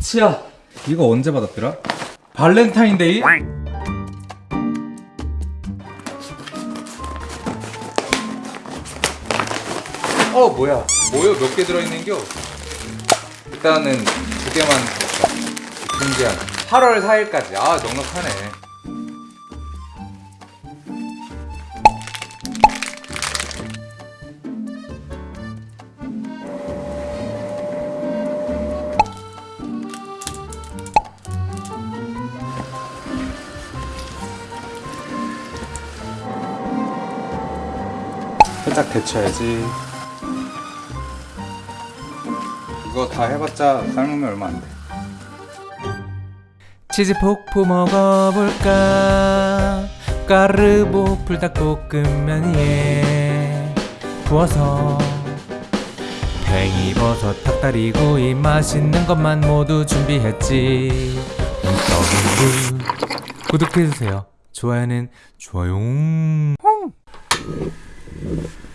치아 이거 언제 받았더라? 발렌타인데이? 어 뭐야 뭐요 몇 개 들어있는겨? 일단은 두 개만 준비한 8월 4일까지 아 넉넉하네 살짝 데쳐야지. 이거 다 해봤자 삶으면 얼마 안돼. 치즈 폭포 먹어볼까? 까르보 불닭볶음면 위에 부어서 팽이버섯 닭다리구이 맛있는 것만 모두 준비했지. 구독해주세요. 좋아요는 좋아요 Thank you.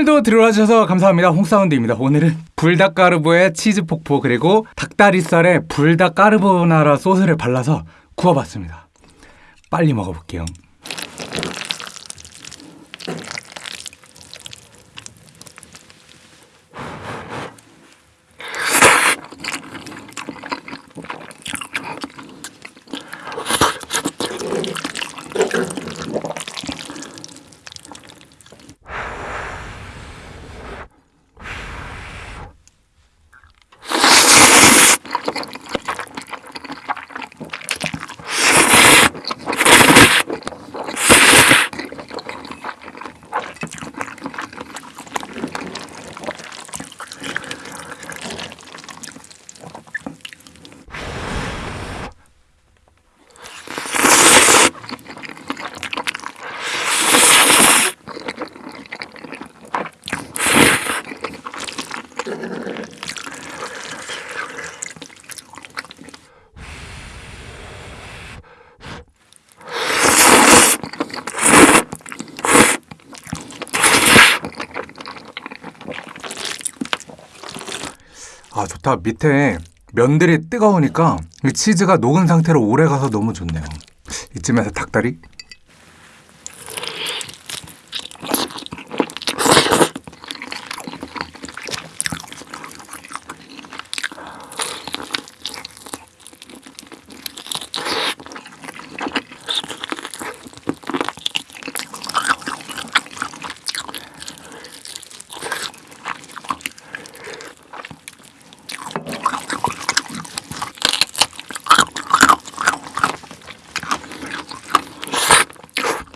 오늘도 들어와 주셔서 감사합니다. 홍사운드입니다. 오늘은 불닭가르보에 치즈 폭포 그리고 닭다리살에 불닭 까르보나라 소스를 발라서 구워봤습니다. 빨리 먹어볼게요. 아 좋다. 밑에 면들이 뜨거우니까 이 치즈가 녹은 상태로 오래 가서 너무 좋네요. 이쯤에서 닭다리?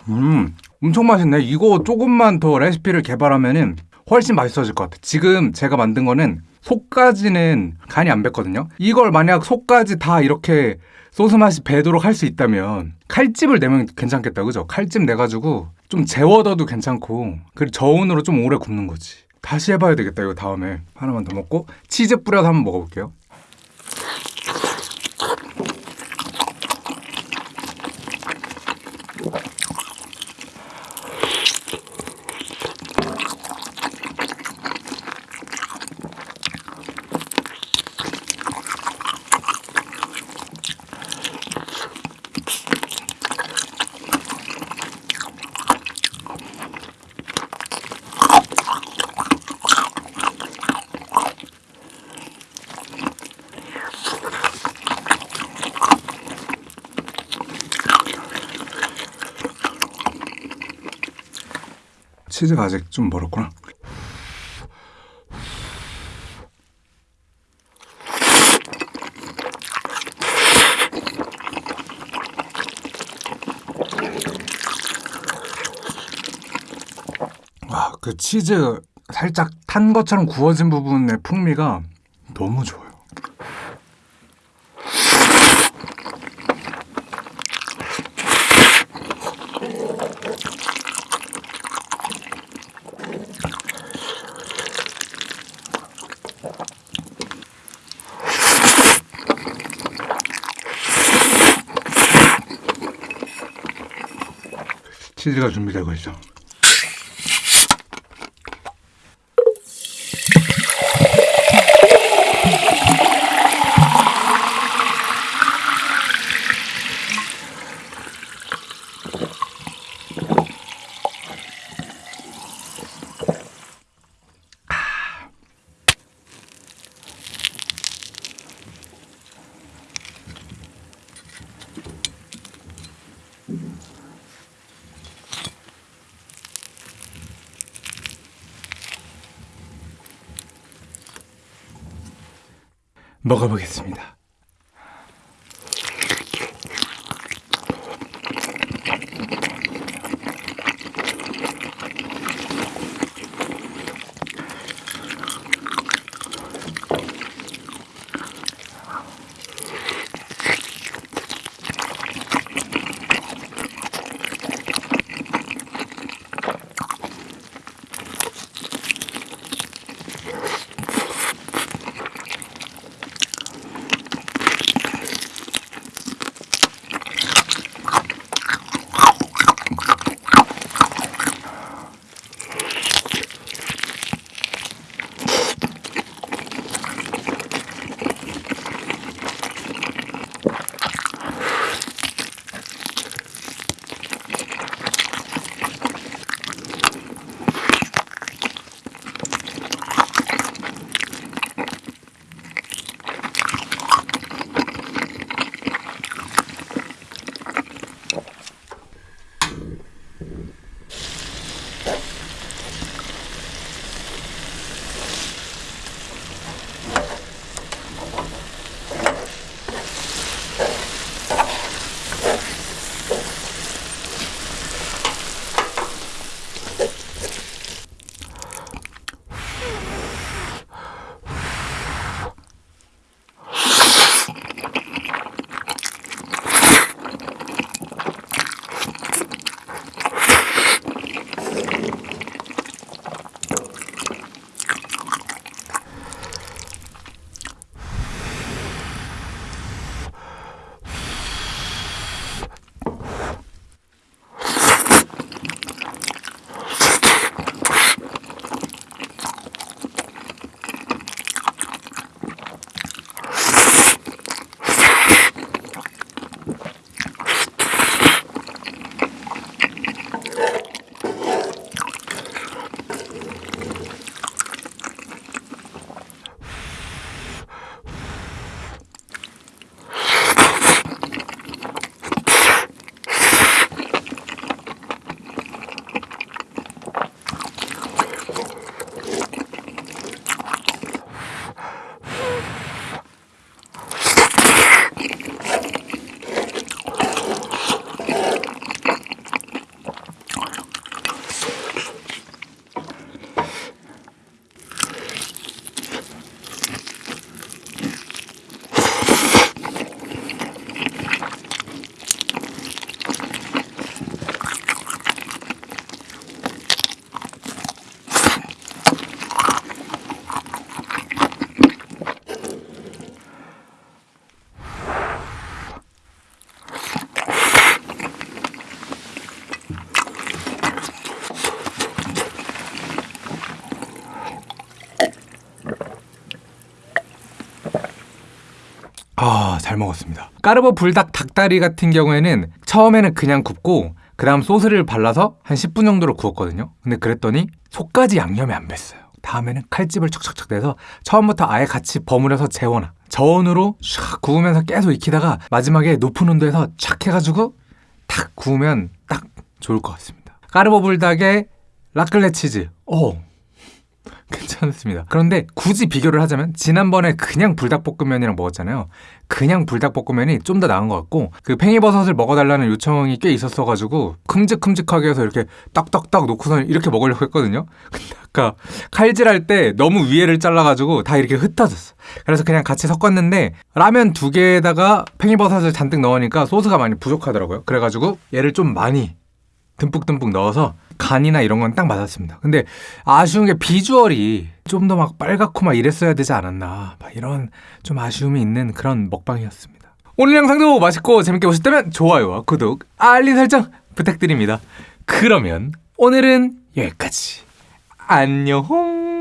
음, 엄청 맛있네. 이거 조금만 더 레시피를 개발하면은 훨씬 맛있어질 것 같아. 지금 제가 만든 거는 속까지는 간이 안 뱄거든요. 이걸 만약 속까지 다 이렇게 소스 맛이 배도록 할 수 있다면 칼집을 내면 괜찮겠다, 그죠? 칼집 내가지고 좀 재워둬도 괜찮고 그리고 저온으로 좀 오래 굽는 거지. 다시 해봐야 되겠다, 이거 다음에. 하나만 더 먹고 치즈 뿌려서 한번 먹어볼게요. 치즈가 아직 좀 멀었구나. 와 그 치즈 살짝 탄 것처럼 구워진 부분의 풍미가 너무 좋아요. 치즈가 준비되고 있어. 먹어보겠습니다. 잘 먹었습니다. 까르보 불닭 닭다리 같은 경우에는 처음에는 그냥 굽고 그 다음 소스를 발라서 한 10분 정도로 구웠거든요. 근데 그랬더니 속까지 양념이 안 뱄어요. 다음에는 칼집을 척척척 내서 처음부터 아예 같이 버무려서 재워놔. 저온으로 샥 구우면서 계속 익히다가 마지막에 높은 온도에서 착 해가지고 탁 구우면 딱 좋을 것 같습니다. 까르보 불닭에 라클레 치즈. 오, 괜찮습니다. 그런데 굳이 비교를 하자면 지난번에 그냥 불닭볶음면이랑 먹었잖아요. 그냥 불닭볶음면이 좀 더 나은 것 같고 그 팽이버섯을 먹어달라는 요청이 꽤 있었어가지고 큼직큼직하게 해서 이렇게 딱딱딱 놓고선 이렇게 먹으려고 했거든요. 근데 아까 칼질할 때 너무 위에를 잘라가지고 다 이렇게 흩어졌어. 그래서 그냥 같이 섞었는데 라면 두 개에다가 팽이버섯을 잔뜩 넣으니까 소스가 많이 부족하더라고요. 그래가지고 얘를 좀 많이 듬뿍듬뿍 넣어서 간이나 이런 건 딱 맞았습니다. 근데 아쉬운 게 비주얼이 좀 더 막 빨갛고 막 이랬어야 되지 않았나. 막 이런 좀 아쉬움이 있는 그런 먹방이었습니다. 오늘 영상도 맛있고 재밌게 보셨다면 좋아요와 구독, 알림 설정 부탁드립니다. 그러면 오늘은 여기까지. 안녕!